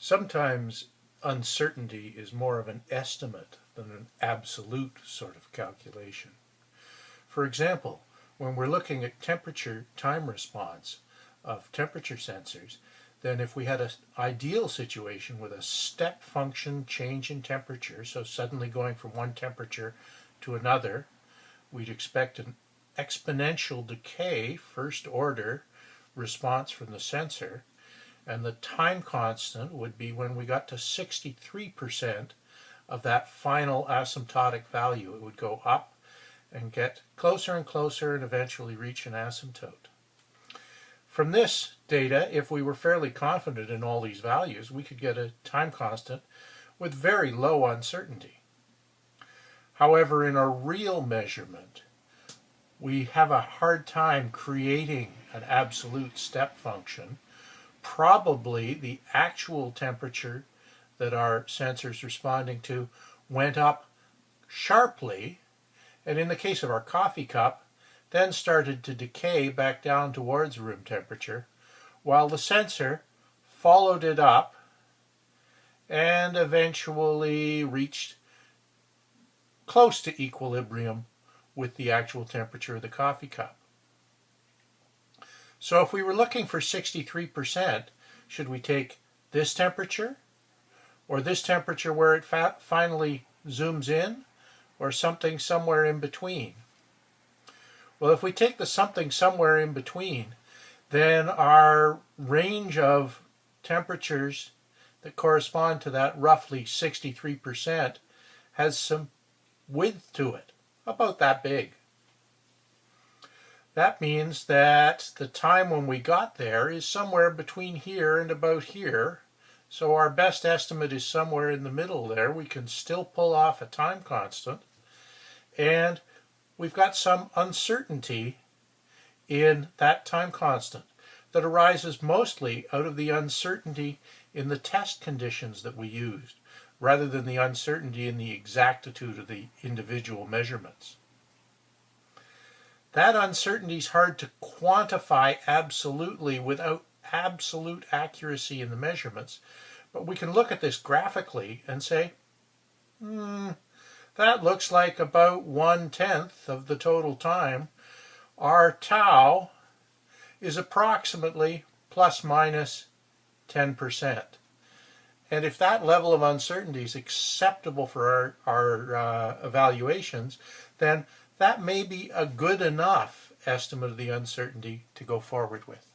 Sometimes uncertainty is more of an estimate than an absolute sort of calculation. For example, when we're looking at temperature time response of temperature sensors, then if we had an ideal situation with a step function change in temperature, so suddenly going from one temperature to another, we'd expect an exponential decay, first order, response from the sensor, and the time constant would be when we got to 63% of that final asymptotic value. It would go up and get closer and closer and eventually reach an asymptote. From this data, if we were fairly confident in all these values, we could get a time constant with very low uncertainty. However, in a real measurement, we have a hard time creating an absolute step function probably the actual temperature that our sensor's responding to went up sharply, and in the case of our coffee cup, then started to decay back down towards room temperature, while the sensor followed it up and eventually reached close to equilibrium with the actual temperature of the coffee cup. So if we were looking for 63%, should we take this temperature or this temperature where it finally zooms in or something somewhere in between? Well, if we take the something somewhere in between, then our range of temperatures that correspond to that roughly 63% has some width to it, about that big. That means that the time when we got there is somewhere between here and about here. So our best estimate is somewhere in the middle there. We can still pull off a time constant. And we've got some uncertainty in that time constant that arises mostly out of the uncertainty in the test conditions that we used rather than the uncertainty in the exactitude of the individual measurements. That uncertainty is hard to quantify absolutely without absolute accuracy in the measurements. But we can look at this graphically and say, hmm, that looks like about one-tenth of the total time. Our tau is approximately plus minus 10%. And if that level of uncertainty is acceptable for our, our uh, evaluations, then that may be a good enough estimate of the uncertainty to go forward with.